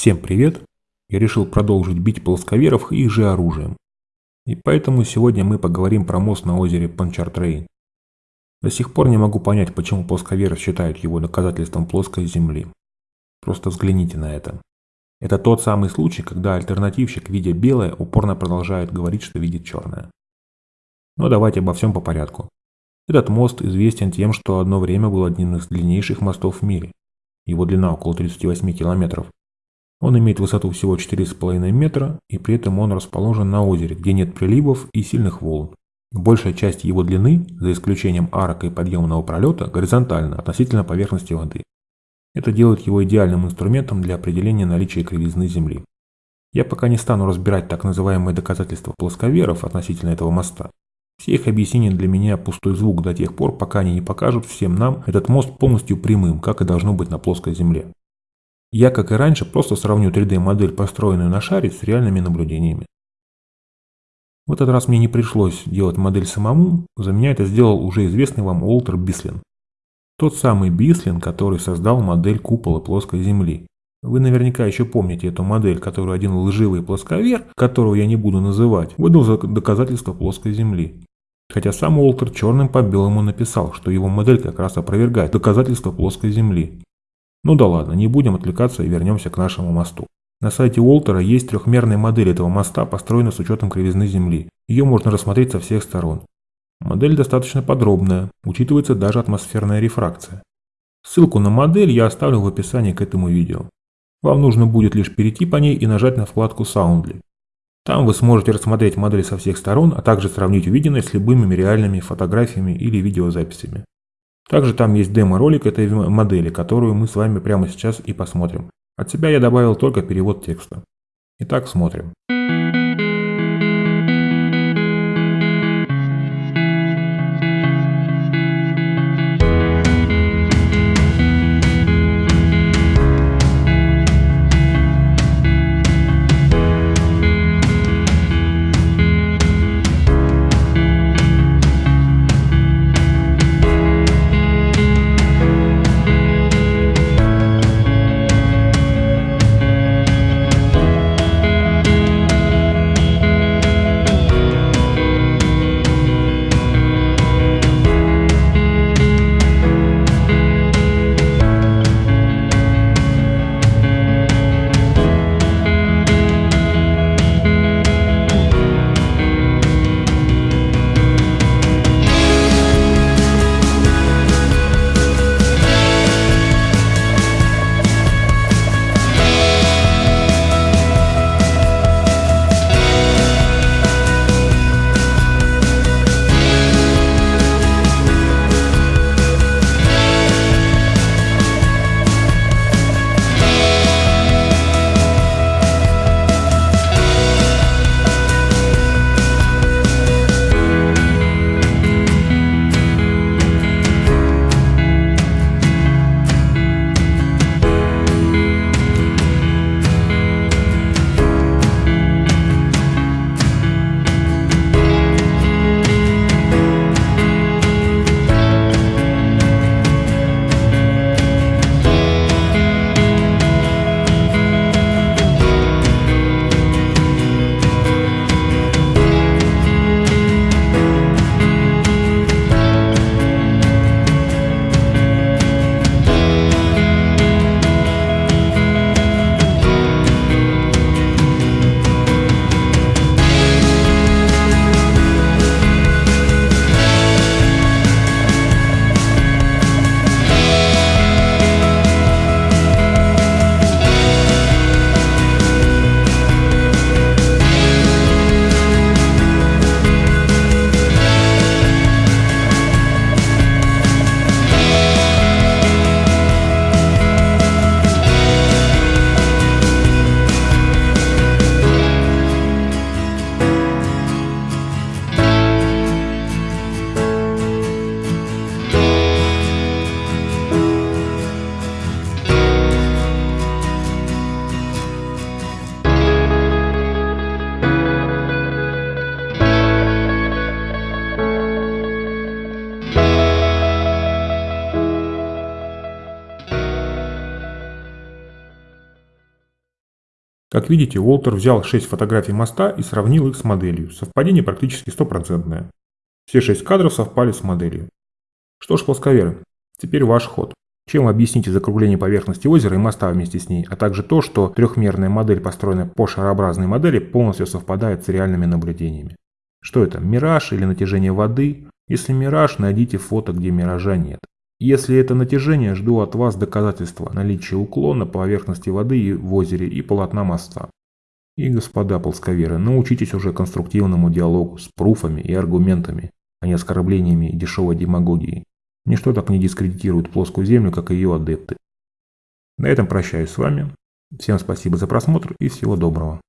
Всем привет! Я решил продолжить бить плосковеров их же оружием. И поэтому сегодня мы поговорим про мост на озере Панчартрейн. До сих пор не могу понять, почему плосковеры считают его доказательством плоской земли. Просто взгляните на это. Это тот самый случай, когда альтернативщик, видя белое, упорно продолжает говорить, что видит черное. Но давайте обо всем по порядку. Этот мост известен тем, что одно время был одним из длиннейших мостов в мире. Его длина около 38 километров. Он имеет высоту всего 4,5 метра, и при этом он расположен на озере, где нет приливов и сильных волн. Большая часть его длины, за исключением арок и подъемного пролета, горизонтальна относительно поверхности воды. Это делает его идеальным инструментом для определения наличия кривизны Земли. Я пока не стану разбирать так называемые доказательства плосковеров относительно этого моста. Все их объяснения для меня пустой звук до тех пор, пока они не покажут всем нам этот мост полностью прямым, как и должно быть на плоской Земле. Я, как и раньше, просто сравню 3D-модель, построенную на шаре, с реальными наблюдениями. В этот раз мне не пришлось делать модель самому, за меня это сделал уже известный вам Уолтер Бислин. Тот самый Бислин, который создал модель купола плоской Земли. Вы наверняка еще помните эту модель, которую один лживый плосковер, которого я не буду называть, выдал за доказательство плоской Земли. Хотя сам Уолтер черным по белому написал, что его модель как раз опровергает доказательство плоской Земли. Ну да ладно, не будем отвлекаться и вернемся к нашему мосту. На сайте Уолтера есть трехмерная модель этого моста, построенная с учетом кривизны Земли. Ее можно рассмотреть со всех сторон. Модель достаточно подробная, учитывается даже атмосферная рефракция. Ссылку на модель я оставлю в описании к этому видео. Вам нужно будет лишь перейти по ней и нажать на вкладку Soundly. Там вы сможете рассмотреть модель со всех сторон, а также сравнить увиденное с любыми реальными фотографиями или видеозаписями. Также там есть демо-ролик этой модели, которую мы с вами прямо сейчас и посмотрим. От себя я добавил только перевод текста. Итак, смотрим. Как видите, Уолтер взял 6 фотографий моста и сравнил их с моделью. Совпадение практически стопроцентное. Все 6 кадров совпали с моделью. Что ж, плосковеры, теперь ваш ход. Чем объясните закругление поверхности озера и моста вместе с ней, а также то, что трехмерная модель, построенная по шарообразной модели, полностью совпадает с реальными наблюдениями? Что это, мираж или натяжение воды? Если мираж, найдите фото, где миража нет. Если это натяжение, жду от вас доказательства наличия уклона поверхности воды в озере и полотна моста. И, господа полсковеры, научитесь уже конструктивному диалогу с пруфами и аргументами, а не оскорблениями и дешевой демагогией. Ничто так не дискредитирует плоскую землю, как ее адепты. На этом прощаюсь с вами. Всем спасибо за просмотр и всего доброго.